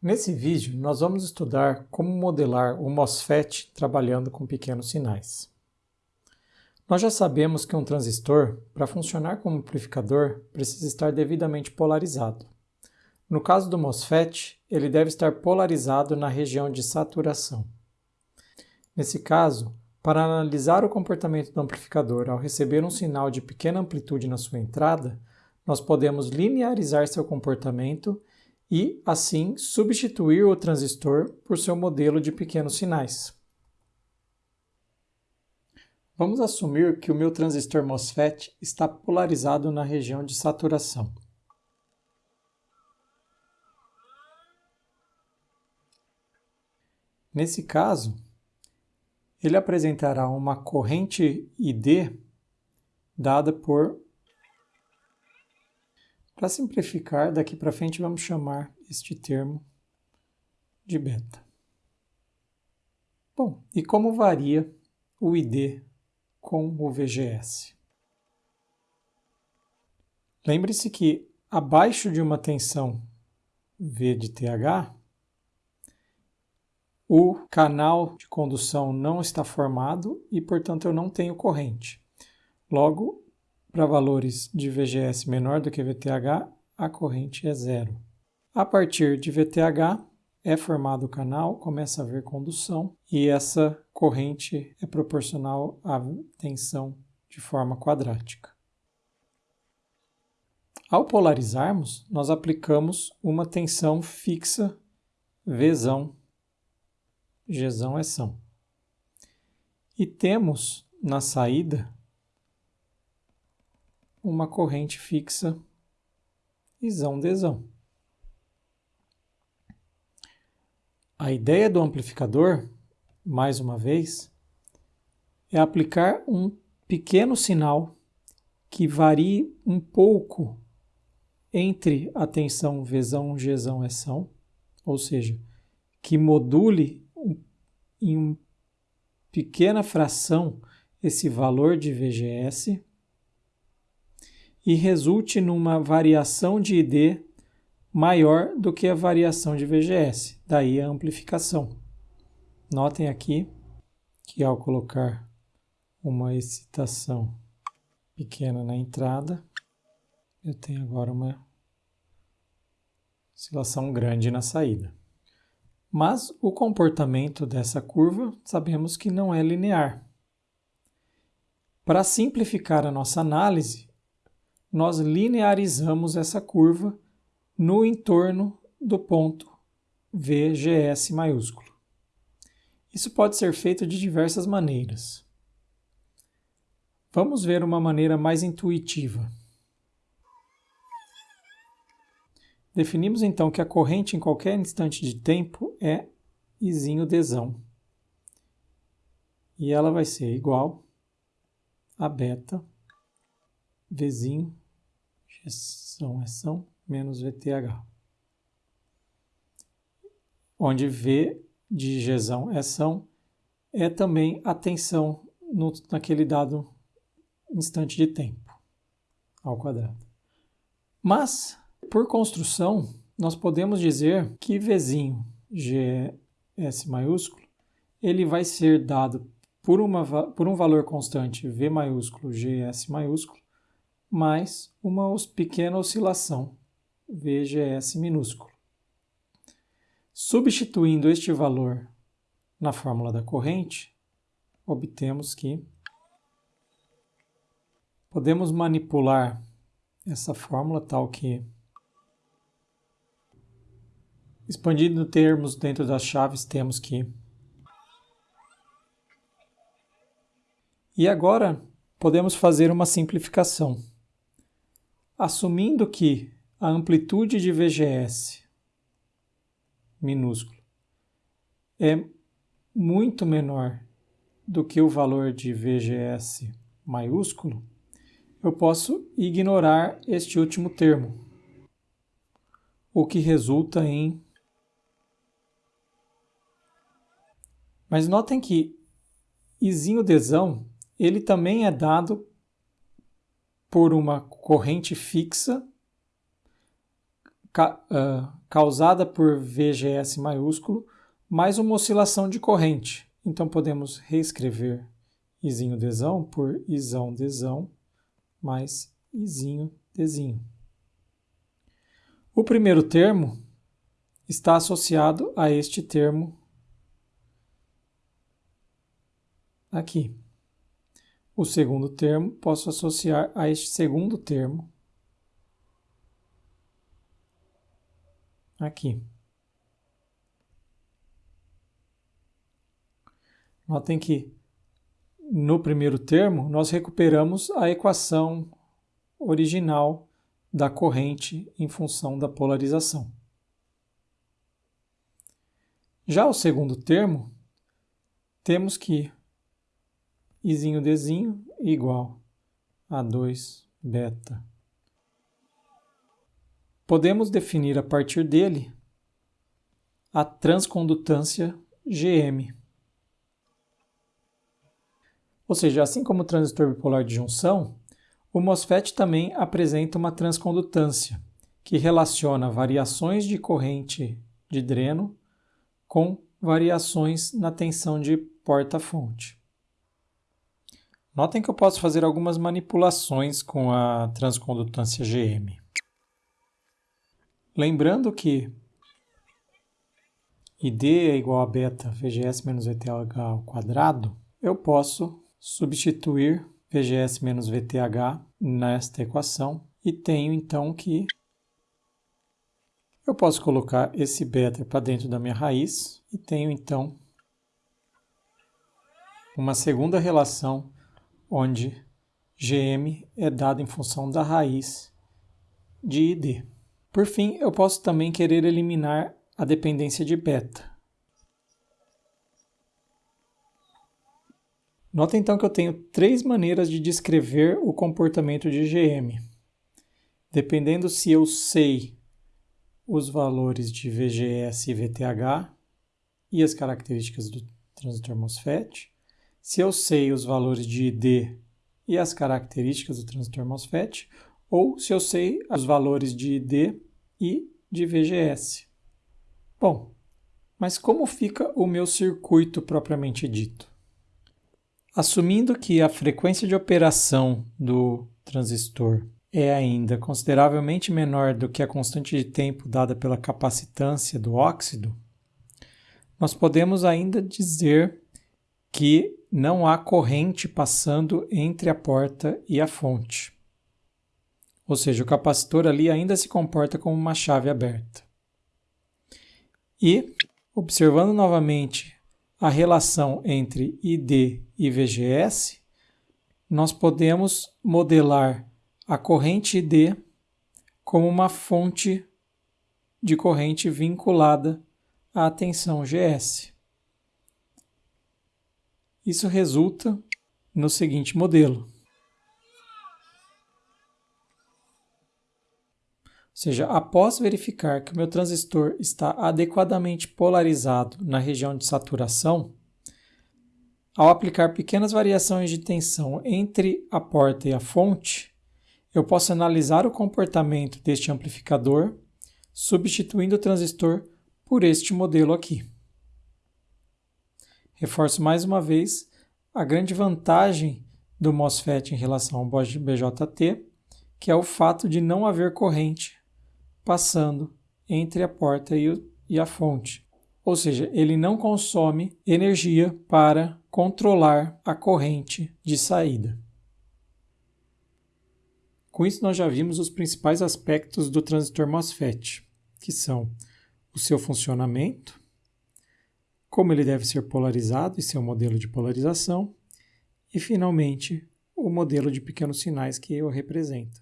Nesse vídeo, nós vamos estudar como modelar o MOSFET trabalhando com pequenos sinais. Nós já sabemos que um transistor, para funcionar como amplificador, precisa estar devidamente polarizado. No caso do MOSFET, ele deve estar polarizado na região de saturação. Nesse caso, para analisar o comportamento do amplificador ao receber um sinal de pequena amplitude na sua entrada, nós podemos linearizar seu comportamento e, assim, substituir o transistor por seu modelo de pequenos sinais. Vamos assumir que o meu transistor MOSFET está polarizado na região de saturação. Nesse caso, ele apresentará uma corrente ID dada por para simplificar, daqui para frente vamos chamar este termo de beta. Bom, e como varia o ID com o VGS? Lembre-se que abaixo de uma tensão V de TH, o canal de condução não está formado e, portanto, eu não tenho corrente. Logo, para valores de VGS menor do que VTH, a corrente é zero. A partir de VTH, é formado o canal, começa a haver condução e essa corrente é proporcional à tensão de forma quadrática. Ao polarizarmos, nós aplicamos uma tensão fixa Vzão, Gzão é são. E temos na saída uma corrente fixa isão desão. A ideia do amplificador, mais uma vez, é aplicar um pequeno sinal que varie um pouco entre a tensão Vzão, Gzão, São, ou seja, que module em uma pequena fração esse valor de VGS e resulte numa variação de ID maior do que a variação de VGS, daí a amplificação. Notem aqui que ao colocar uma excitação pequena na entrada, eu tenho agora uma oscilação grande na saída. Mas o comportamento dessa curva sabemos que não é linear. Para simplificar a nossa análise, nós linearizamos essa curva no entorno do ponto VGS maiúsculo. Isso pode ser feito de diversas maneiras. Vamos ver uma maneira mais intuitiva. Definimos então que a corrente em qualquer instante de tempo é Izinho Dzão. E ela vai ser igual a beta Vzinho, Gção é são, menos VTH. Onde V de Gzão é são é também a tensão no, naquele dado instante de tempo ao quadrado. Mas, por construção, nós podemos dizer que Vzinho, GS maiúsculo, ele vai ser dado por, uma, por um valor constante V maiúsculo, GS maiúsculo, mais uma pequena oscilação, VGS minúsculo. Substituindo este valor na fórmula da corrente, obtemos que podemos manipular essa fórmula tal que, expandindo termos dentro das chaves, temos que. E agora podemos fazer uma simplificação assumindo que a amplitude de VGS minúsculo é muito menor do que o valor de VGS maiúsculo, eu posso ignorar este último termo, o que resulta em. Mas notem que Izinho desão ele também é dado por uma corrente fixa ca, uh, causada por VGS maiúsculo mais uma oscilação de corrente. Então podemos reescrever Izinho Dzão por Izão Dzão mais Izinho Dzinho. O primeiro termo está associado a este termo aqui. O segundo termo posso associar a este segundo termo aqui. Notem que no primeiro termo nós recuperamos a equação original da corrente em função da polarização. Já o segundo termo, temos que Izinho Dzinho igual a 2 beta. Podemos definir a partir dele a transcondutância GM. Ou seja, assim como o transistor bipolar de junção, o MOSFET também apresenta uma transcondutância, que relaciona variações de corrente de dreno com variações na tensão de porta-fonte. Notem que eu posso fazer algumas manipulações com a transcondutância GM. Lembrando que ID é igual a beta VGS menos VTH ao quadrado, eu posso substituir VGS menos VTH nesta equação e tenho então que eu posso colocar esse beta para dentro da minha raiz e tenho então uma segunda relação onde GM é dado em função da raiz de ID. Por fim, eu posso também querer eliminar a dependência de beta. Nota então que eu tenho três maneiras de descrever o comportamento de GM. Dependendo se eu sei os valores de VGS e VTH e as características do transistor MOSFET, se eu sei os valores de ID e as características do transistor MOSFET, ou se eu sei os valores de ID e de VGS. Bom, mas como fica o meu circuito propriamente dito? Assumindo que a frequência de operação do transistor é ainda consideravelmente menor do que a constante de tempo dada pela capacitância do óxido, nós podemos ainda dizer que não há corrente passando entre a porta e a fonte. Ou seja, o capacitor ali ainda se comporta como uma chave aberta. E, observando novamente a relação entre ID e VGS, nós podemos modelar a corrente ID como uma fonte de corrente vinculada à tensão GS. Isso resulta no seguinte modelo. Ou seja, após verificar que o meu transistor está adequadamente polarizado na região de saturação, ao aplicar pequenas variações de tensão entre a porta e a fonte, eu posso analisar o comportamento deste amplificador, substituindo o transistor por este modelo aqui. Reforço mais uma vez a grande vantagem do MOSFET em relação ao BJT, que é o fato de não haver corrente passando entre a porta e, a fonte. Ou seja, ele não consome energia para controlar a corrente de saída. Com isso, nós já vimos os principais aspectos do transistor MOSFET, que são o seu funcionamento, como ele deve ser polarizado e seu modelo de polarização, e, finalmente, o modelo de pequenos sinais que o representa.